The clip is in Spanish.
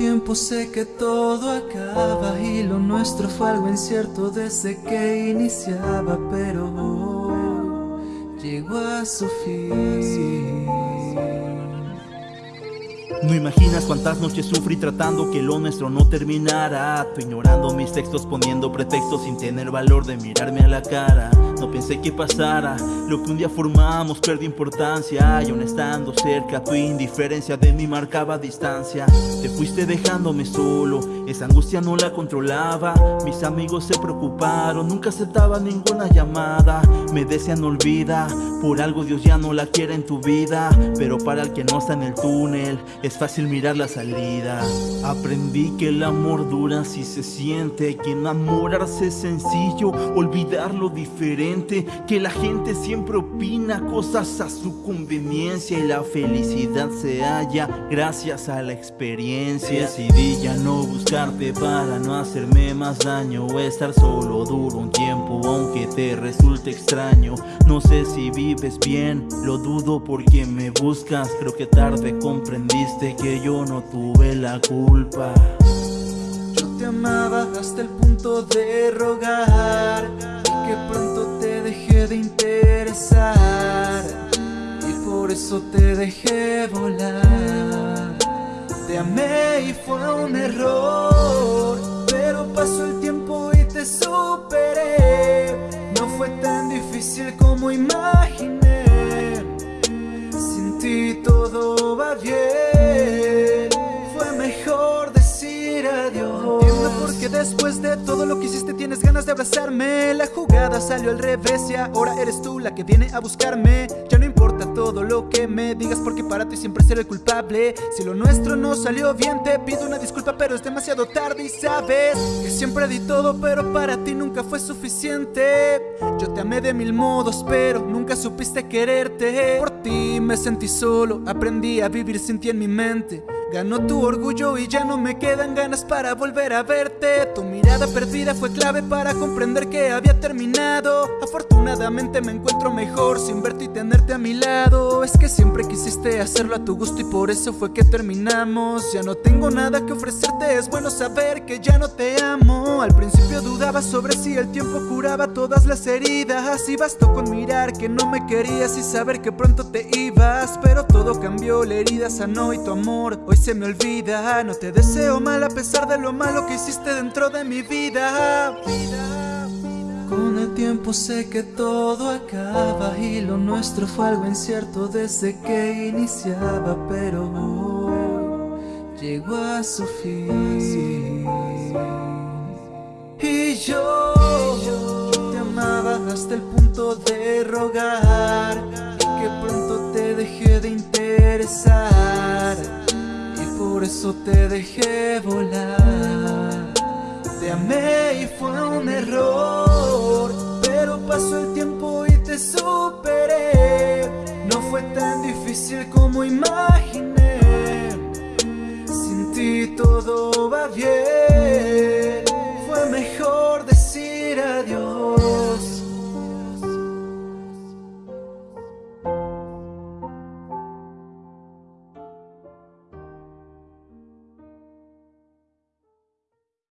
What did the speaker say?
tiempo sé que todo acaba y lo nuestro fue algo incierto desde que iniciaba, pero hoy llegó a su fin. No imaginas cuántas noches sufrí tratando que lo nuestro no terminara Tú ignorando mis textos, poniendo pretextos sin tener valor de mirarme a la cara No pensé que pasara, lo que un día formamos perdió importancia. Y aún estando cerca, tu indiferencia de mí marcaba distancia. Te fuiste dejándome solo, esa angustia no la controlaba. Mis amigos se preocuparon, nunca aceptaba ninguna llamada. Me decían olvida, por algo Dios ya no la quiere en tu vida Pero para el que no está en el túnel es fácil mirar la salida. Aprendí que el amor dura si se siente Que enamorarse es sencillo, olvidar lo diferente Que la gente siempre opina cosas a su conveniencia Y la felicidad se halla gracias a la experiencia. Decidí ya no buscarte para no hacerme más daño O estar solo duro un tiempo aunque te resulte extraño No sé si vives bien, lo dudo porque me buscas Creo que tarde comprendiste que yo no tuve la culpa. Yo te amaba hasta el punto de rogar te dejé volar. Te amé y fue un error Pero pasó el tiempo y te superé. No fue tan difícil como imaginé. Sin ti todo va bien. Que después de todo lo que hiciste tienes ganas de abrazarme. La jugada salió al revés y ahora eres tú la que viene a buscarme. no todo lo que me digas porque para ti siempre seré el culpable. Si lo nuestro no salió bien te pido una disculpa pero es demasiado tarde y sabes Que siempre di todo pero para ti nunca fue suficiente. Yo te amé de mil modos pero nunca supiste quererte. Por ti me sentí solo, aprendí a vivir sin ti en mi mente Ganó tu orgullo y ya no me quedan ganas para volver a verte. Tu mirada perdida fue clave para comprender que había terminado. Afortunadamente me encuentro mejor sin verte y tenerte a mi lado. Es que siempre quisiste hacerlo a tu gusto y por eso fue que terminamos. Ya no tengo nada que ofrecerte, es bueno saber que ya no te amo. Al principio dudaba sobre si el tiempo curaba todas las heridas. Y bastó con mirar que no me querías y saber que pronto te ibas. Pero todo cambió, la herida sanó y tu amor se me olvida. No te deseo mal a pesar de lo malo que hiciste dentro de mi vida. Con el tiempo sé que todo acaba Y lo nuestro fue algo incierto desde que iniciaba Pero llegó a su fin. Y yo, te amaba hasta el punto de rogar que pronto te dejé de interesar por eso te dejé volar. Te amé y fue un error Pero pasó el tiempo y te superé. No fue tan difícil como imaginé. Sin ti todo